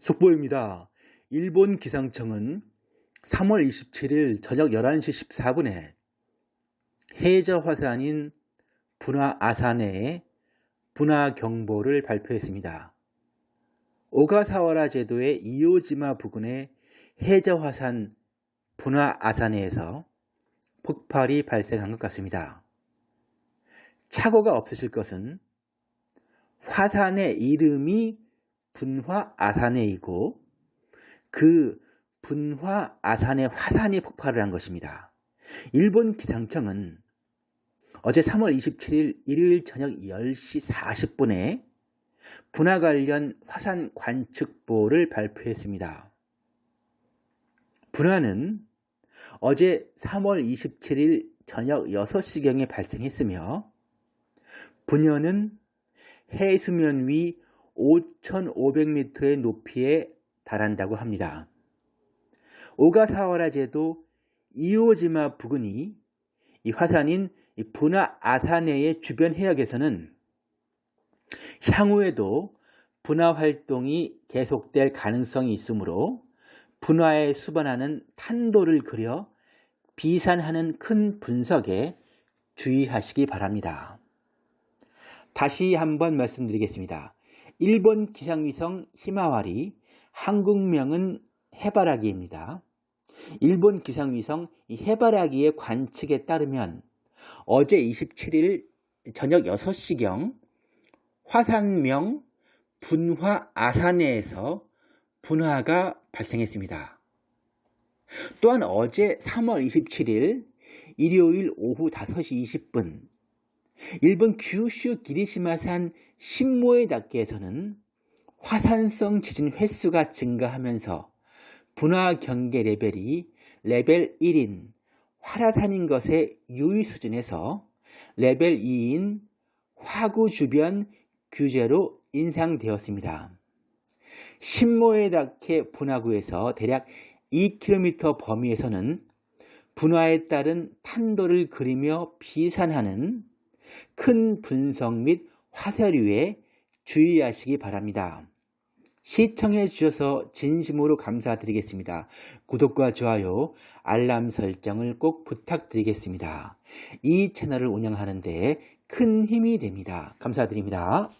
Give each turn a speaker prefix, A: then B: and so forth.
A: 속보입니다. 일본 기상청은 3월 27일 저녁 11시 14분에 해저 화산인 분화 아산에 분화 경보를 발표했습니다. 오가사와라 제도의 이오지마 부근의 해저 화산 분화 아산에서 폭발이 발생한 것 같습니다. 착오가 없으실 것은 화산의 이름이 분화 아산해이고 그 분화 아산의 화산이 폭발을 한 것입니다. 일본 기상청은 어제 3월 27일 일요일 저녁 10시 40분에 분화 관련 화산 관측보를 발표했습니다. 분화는 어제 3월 27일 저녁 6시경에 발생했으며 분열은 해수면 위 5,500m의 높이에 달한다고 합니다. 오가사와라 제도 이오지마 부근이 이 화산인 분화 아사네의 주변 해역에서는 향후에도 분화 활동이 계속될 가능성이 있으므로 분화에 수반하는 탄도를 그려 비산하는 큰 분석에 주의하시기 바랍니다. 다시 한번 말씀드리겠습니다. 일본 기상위성 히마와리, 한국명은 해바라기입니다. 일본 기상위성 해바라기의 관측에 따르면 어제 27일 저녁 6시경 화산명 분화 아산해에서 분화가 발생했습니다. 또한 어제 3월 27일 일요일 오후 5시 20분 일본 규슈 기리시마산 신모에다케에서는 화산성 지진 횟수가 증가하면서 분화 경계 레벨이 레벨 1인 활화산인 것에 유의 수준에서 레벨 2인 화구 주변 규제로 인상되었습니다. 신모에 닿게 분화구에서 대략 2km 범위에서는 분화에 따른 탄도를 그리며 비산하는 큰 분석 및 화살류에 주의하시기 바랍니다. 시청해 주셔서 진심으로 감사드리겠습니다. 구독과 좋아요, 알람 설정을 꼭 부탁드리겠습니다. 이 채널을 운영하는 데 큰 힘이 됩니다. 감사드립니다.